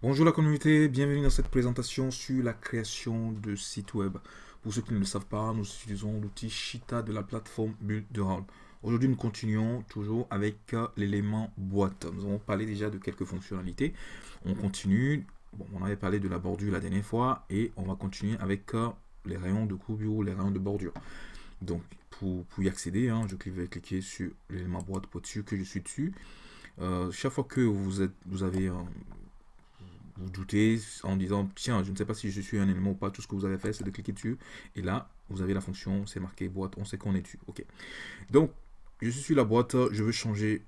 Bonjour la communauté, bienvenue dans cette présentation sur la création de sites web. Pour ceux qui ne le savent pas, nous utilisons l'outil Shita de la plateforme Builderall. Aujourd'hui, nous continuons toujours avec euh, l'élément boîte. Nous avons parlé déjà de quelques fonctionnalités. On continue. Bon, on avait parlé de la bordure la dernière fois et on va continuer avec euh, les rayons de courbure, les rayons de bordure. Donc, pour, y accéder, hein, je vais cliquer sur l'élément boîte pour sûr que je suis dessus. Euh, chaque fois que vous, êtes, vous avez vous doutez en disant tiens je ne sais pas si je suis un élément ou pas tout ce que vous avez fait c'est de cliquer dessus et là vous avez la fonction c'est marqué boîte on sait qu'on est dessus ok donc je suis sur la boîte je veux changer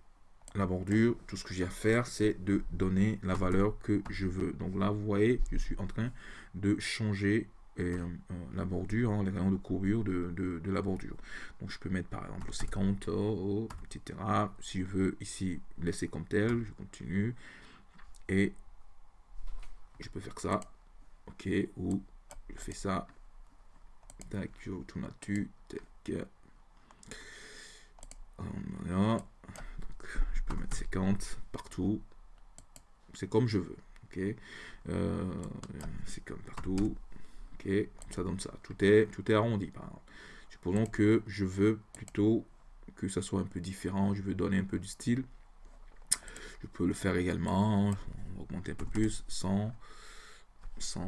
la bordure tout ce que j'ai à faire c'est de donner la valeur que je veux donc là vous voyez je suis en train de changer euh, euh, la bordure, hein, les rayons de courbure de, de, la bordure. Donc je peux mettre par exemple 50, etc. Si je veux ici laisser comme tel, je continue. Et je peux faire ça, ok, ou je fais ça, tac, je retourne là-dessus, tac, je peux mettre 50 partout, c'est comme je veux, ok, euh, c'est comme partout, ok, ça donne ça, tout est, tout est arrondi par. Supposons que je veux plutôt que ça soit un peu différent, je veux donner un peu du style, je peux le faire également, augmenter un peu plus, 100, 100,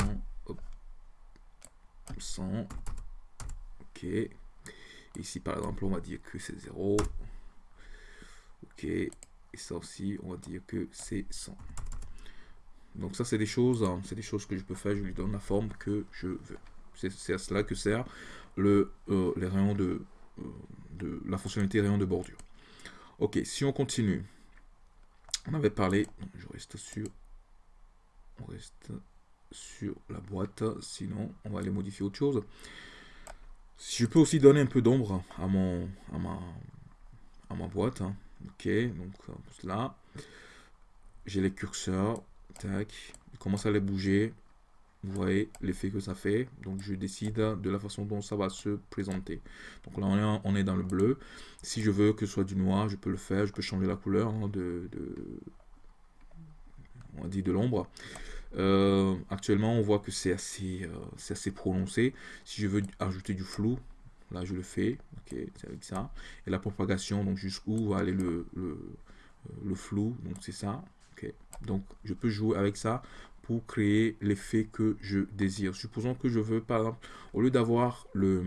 100, ok. Ici par exemple on va dire que c'est 0, ok. Et ça aussi on va dire que c'est 100. Donc ça c'est des choses, hein, c'est des choses que je peux faire, je lui donne la forme que je veux. C'est à cela que sert le, euh, les rayons de, euh, de la fonctionnalité rayon de bordure. Ok, si on continue, on avait parlé, je reste sur, on reste sur la boîte, sinon on va aller modifier autre chose. Je peux aussi donner un peu d'ombre à mon à ma, à ma boîte. Hein. Ok, donc là, j'ai les curseurs, tac, il commence à les bouger. Vous voyez l'effet que ça fait. Donc je décide de la façon dont ça va se présenter. Donc là on est, on est dans le bleu. Si je veux que ce soit du noir, je peux le faire. Je peux changer la couleur hein, de, on dit de l'ombre. Euh, actuellement, on voit que c'est assez, euh, assez prononcé. Si je veux ajouter du flou, là je le fais. Ok, c'est avec ça. Et la propagation, donc jusqu'où va aller le, le, euh, flou. Donc c'est ça. Ok. Donc je peux jouer avec ça pour créer l'effet que je désire. Supposons que je veux, par exemple, au lieu d'avoir le,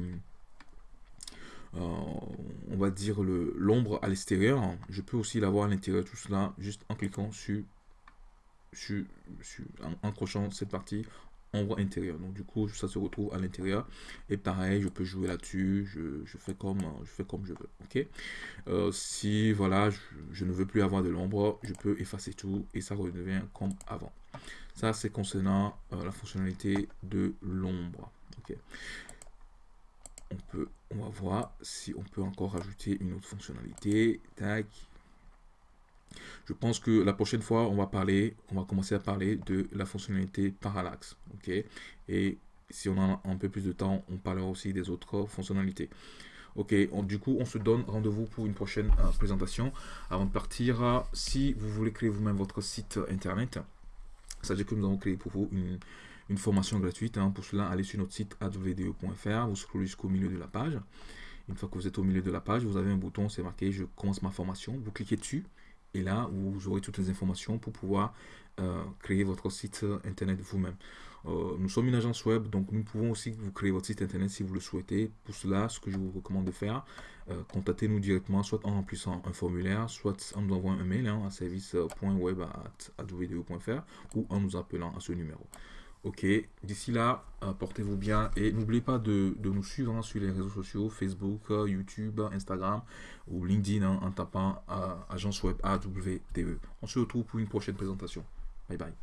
on va dire l'ombre à l'extérieur, je peux aussi l'avoir à l'intérieur, tout cela juste en cliquant sur en accrochant cette partie ombre intérieure. Donc du coup, ça se retrouve à l'intérieur. Et pareil, je peux jouer là-dessus. Je, fais comme je fais comme je veux. Ok? Euh, si voilà, je, ne veux plus avoir de l'ombre, je peux effacer tout et ça redevient comme avant. Ça, c'est concernant euh, la fonctionnalité de l'ombre. Ok? On peut, on va voir si on peut encore rajouter une autre fonctionnalité. Tac. Je pense que la prochaine fois, on va parler, on va commencer à parler de la fonctionnalité parallaxe. Ok? Et si on a un peu plus de temps, on parlera aussi des autres fonctionnalités. Ok, du coup, on se donne rendez-vous pour une prochaine euh, présentation. Avant de partir, si vous voulez créer vous-même votre site internet, sachez que nous avons créé pour vous une, formation gratuite. Hein. Pour cela, allez sur notre site advde.fr, vous scrollez jusqu'au milieu de la page. Une fois que vous êtes au milieu de la page, vous avez un bouton, c'est marqué « Je commence ma formation ». Vous cliquez dessus et là, vous aurez toutes les informations pour pouvoir euh, créer votre site internet vous-même. Euh, nous sommes une agence web, donc nous pouvons aussi vous créer votre site internet si vous le souhaitez. Pour cela, ce que je vous recommande de faire, euh, contactez-nous directement, soit en remplissant un formulaire, soit en nous envoyant un mail hein, à service.web.fr ou en nous appelant à ce numéro. Ok, d'ici là, portez-vous bien et n'oubliez pas de, nous suivre hein, sur les réseaux sociaux, Facebook, euh, YouTube, Instagram ou LinkedIn hein, en tapant euh, Agence Web AWDE. On se retrouve pour une prochaine présentation. Bye bye.